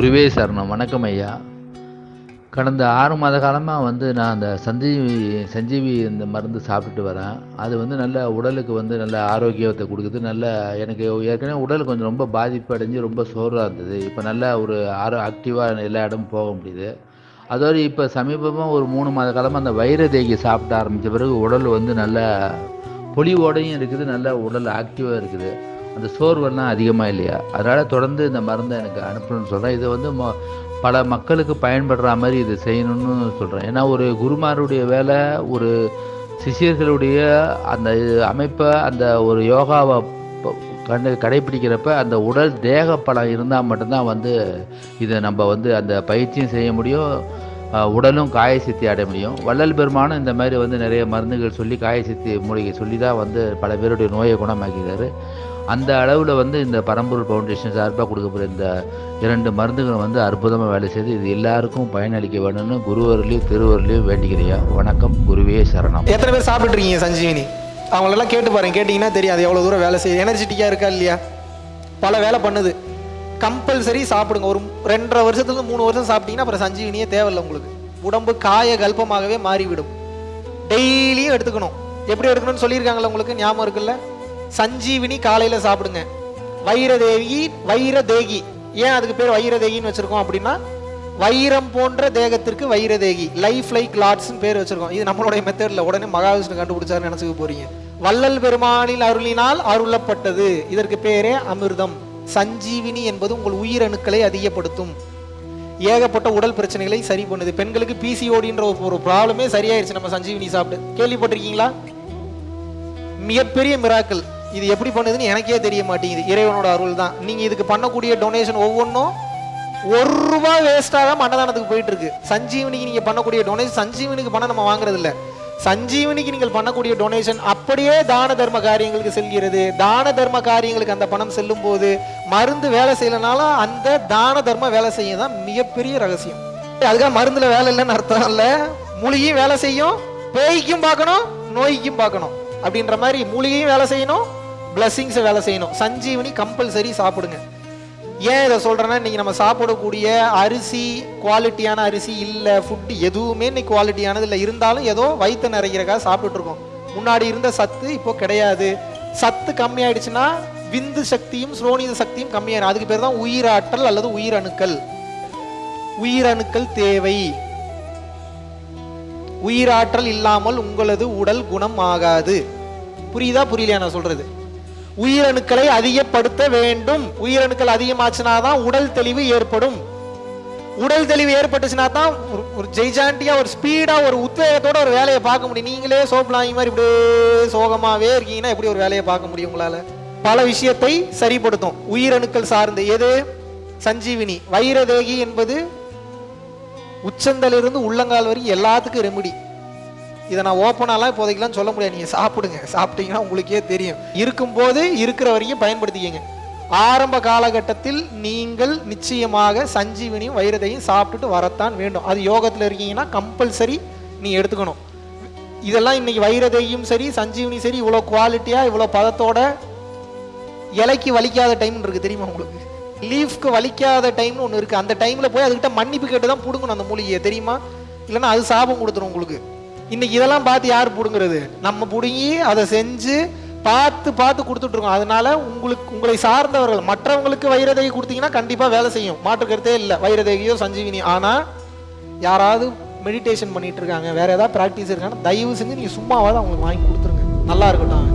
குருவே சரணம். வணக்கம் ஐயா. கடந்த ஆறு மாத காலமாக வந்து நான் அந்த சஞ்சீவி சஞ்சீவி இந்த மருந்து சாப்பிட்டுட்டு வரேன். அது வந்து நல்ல உடலுக்கு வந்து நல்ல ஆரோக்கியத்தை கொடுக்குது. நல்ல எனக்கு ஏற்கனவே உடல் கொஞ்சம் ரொம்ப பாதிப்பு அடைஞ்சு ரொம்ப சோர்வாக இருந்தது. இப்போ நல்ல ஒரு ஆரோ ஆக்டிவாக எல்லா இடமும் போக முடியுது. அதோடு இப்போ சமீபமாக ஒரு மூணு மாத காலமாக அந்த வைர தேகி சாப்பிட ஆரம்பித்த பிறகு உடல் வந்து நல்ல பொலிவோடையும் இருக்குது. நல்ல உடல் ஆக்டிவாக இருக்குது. அந்த சோர்வெல்லாம் அதிகமாக இல்லையா? அதனால் தொடர்ந்து இந்த மருந்தை எனக்கு அனுப்பணும்னு சொல்கிறேன் இதை வந்து மொ பல மக்களுக்கு பயன்படுற மாதிரி இதை செய்யணும்னு சொல்கிறேன் ஏன்னா ஒரு குருமாருடைய வேலை ஒரு சிஷியர்களுடைய அந்த அமைப்பை அந்த ஒரு யோகாவை கண்டு கடைபிடிக்கிறப்ப அந்த உடல் தேக பலம் இருந்தால் மட்டும்தான் வந்து இதை நம்ம வந்து அந்த பயிற்சியும் செய்ய முடியும். உடலும் காயசித்தி அடைய முடியும். வள்ளல் பெருமானும் இந்த மாதிரி வந்து நிறைய மருந்துகள் சொல்லி காயசித்தி மூலிகை சொல்லி தான் வந்து பல பேருடைய நோயை குணமாக்கிறாரு அந்த அளவில் வந்து இந்த பரம்பூர் ஃபவுண்டேஷன் சார்பாக கொடுக்கப்படுற இந்த இரண்டு மருந்துகள் வந்து அற்புதமாக வேலை செய்து இது எல்லாருக்கும் பயனளிக்க வேணும்னு குருவர்லையும் திருவருளையும் வேண்டிக்கிறியா வணக்கம் குருவே சரணம். எத்தனை பேர் சாப்பிட்ருக்கீங்க சஞ்சீவினி? அவங்களெல்லாம் கேட்டு பாருங்க கேட்டிங்கன்னா தெரியும் அது எவ்வளோ தூரம் வேலை செய்யுது. எனர்ஜெட்டிக்காக இருக்கா இல்லையா? பல வேலை பண்ணுது. கம்பல்சரி சாப்பிடுங்க. ஒரு ரெண்டரை வருஷத்துலேருந்து மூணு வருஷம் சாப்பிட்டீங்கன்னா அப்புறம் சஞ்சீவினியே தேவையில்லை உங்களுக்கு. உடம்பு காய கல்பமாகவே மாறிவிடும். டெய்லியும் எடுத்துக்கணும். எப்படி எடுக்கணும்னு சொல்லியிருக்காங்களா உங்களுக்கு? ஞாபகம் இருக்குல்ல? சஞ்சீவினி காலையில் சாப்பிடுங்க. வைரதேவி வைரதேகி. ஏன் அதுக்கு பேர் வைரதேகின்னு வச்சிருக்கோம் அப்படின்னா வைரம் போன்ற தேகத்திற்கு வைரதேகி. லைஃப் லைக் லாட்ஸ்னு பேர் வச்சிருக்கோம். இது நம்மளுடைய மெத்தட்ல உடனே மகாவிஷ்ணு கண்டுபிடிச்சாரு நினைச்சுக்க போறீங்க. வள்ளல் பெருமானில் அருளினால் அருளப்பட்டது. இதற்கு பேரே அமிர்தம். சஞ்சீவினி என்பது உங்கள் உயிரணுக்களை அதிகப்படுத்தும். ஏகப்பட்ட உடல் பிரச்சனைகளை சரி பண்ணுது. பெண்களுக்கு பிசிஓடின்ற ஒரு ப்ராப்ளமே சரியாயிருச்சு. நம்ம சஞ்சீவினி சாப்பிட்டு. கேள்விப்பட்டிருக்கீங்களா? மிகப்பெரிய மிராக்கள் இது எப்படி பண்ணுதுன்னு எனக்கே தெரிய மாட்டேங்குது. இறைவனோட அருள் தான் நீங்கள் இதுக்கு பண்ணக்கூடிய டொனேஷன் ஒவ்வொன்றும் ஒரு ரூபா வேஸ்ட்டாக தான் அன்னதானத்துக்கு போயிட்டு இருக்கு சஞ்சீவனிக்கு நீங்கள் பண்ணக்கூடிய டொனேஷன் சஞ்சீவனிக்கு பணம் நம்ம வாங்குறது இல்லை சஞ்சீவனிக்கு நீங்கள் பண்ணக்கூடிய டொனேஷன் அப்படியே தான தர்ம காரியங்களுக்கு செல்கிறது. தான தர்ம காரியங்களுக்கு அந்த பணம் செல்லும் போது மருந்து வேலை செய்யலனாலும் அந்த தான தர்ம வேலை செய்ய தான் மிகப்பெரிய ரகசியம். அதுக்காக மருந்துல வேலை இல்லைன்னு அர்த்தம் இல்லை. மூலிகையும் வேலை செய்யும் பேய்க்கும் பார்க்கணும் நோய்க்கும் பார்க்கணும். அப்படின்ற மாதிரி மூலிகையும் வேலை செய்யணும் பிளஸ்ஸிங்ஸை வேலை செய்யணும். சஞ்சீவனி கம்பல்சரி சாப்பிடுங்க. ஏன் இதை சொல்கிறேன்னா இன்றைக்கி நம்ம சாப்பிடக்கூடிய அரிசி குவாலிட்டியான அரிசி இல்லை ஃபுட்டு எதுவுமே இன்னைக்கு குவாலிட்டியானது இல்லை. இருந்தாலும் ஏதோ வயிற்று நிறைகிறக்காக சாப்பிட்டுட்டு முன்னாடி இருந்த சத்து இப்போ கிடையாது. சத்து கம்மியாயிடுச்சுன்னா விந்து சக்தியும் ஸ்ரோனித சக்தியும் கம்மியாயிடும் அதுக்கு பேர் தான் உயிராற்றல் அல்லது உயிரணுக்கள் உயிரணுக்கள் தேவை. உயிராற்றல் இல்லாமல் உங்களது உடல் குணம் ஆகாது. புரியுதா புரியலையா நான் சொல்கிறது உயிரணுக்களை அதிகப்படுத்த வேண்டும். உயிரணுக்கள் அதிகமாச்சுனா தான் உடல் தெளிவு ஏற்படும். உடல் தெளிவு ஏற்பட்டுச்சுனா தான் ஒரு ஜெய்ஜாண்டியா ஒரு ஸ்பீடா ஒரு உத்வேகத்தோட ஒரு வேலையை பார்க்க முடியும். நீங்களே சோப்லாங்கி மாதிரி இப்படியே சோகமாவே இருக்கீங்கன்னா எப்படி ஒரு வேலையை பார்க்க முடியும் உங்களால? பல விஷயத்தை சரிப்படுத்தும். உயிரணுக்கள் சார்ந்து எது? சஞ்சீவினி. வைரதேகி என்பது உச்சந்தலிருந்து உள்ளங்கால் வரைக்கும் எல்லாத்துக்கும் ரெமெடி இதை நான் ஓப்பனாலாம் இப்போதைக்கெல்லாம் சொல்ல முடியாது. நீங்கள் சாப்பிடுங்க. சாப்பிட்டீங்கன்னா உங்களுக்கே தெரியும். இருக்கும்போது இருக்கிற வரைக்கும் பயன்படுத்திக்கங்க. ஆரம்ப காலகட்டத்தில் நீங்கள் நிச்சயமாக சஞ்சீவனியும் வைரதையும் சாப்பிட்டுட்டு வரத்தான் வேண்டும். அது யோகத்தில் இருக்கீங்கன்னா கம்பல்சரி நீ எடுத்துக்கணும். இதெல்லாம் இன்னைக்கு வைரதையும் சரி சஞ்சீவனியும் சரி இவ்வளோ குவாலிட்டியாக இவ்வளோ பதத்தோட இலைக்கு வலிக்காத டைம் இருக்குது தெரியுமா உங்களுக்கு? லீஃப்க்கு வலிக்காத டைம்னு ஒன்று இருக்குது அந்த டைமில் போய் அதுக்கிட்ட மன்னிப்பு கேட்டு தான் பிடுங்கணும் அந்த மூலிகையை. தெரியுமா? இல்லைன்னா அது சாபம் கொடுத்துரும் உங்களுக்கு. இன்னைக்கு இதெல்லாம் பார்த்து யார் பிடுங்குறது? நம்ம பிடுங்கி அதை செஞ்சு பார்த்து பார்த்து கொடுத்துட்ருக்கோம் அதனால உங்களுக்கு உங்களை சார்ந்தவர்கள் மற்றவங்களுக்கு வைரதேகி கொடுத்தீங்கன்னா கண்டிப்பாக வேலை செய்யும். மாற்று கருத்தே இல்லை. வைரதேகியோ சஞ்சீவினி ஆனால் யாராவது மெடிடேஷன் பண்ணிட்டு இருக்காங்க. வேற ஏதாவது ப்ராக்டிஸ் இருக்காங்கன்னா தயவு செஞ்சு நீங்கள் சும்மாவாவது அவங்களுக்கு வாங்கி கொடுத்துருங்க. நல்லா இருக்கட்டும்.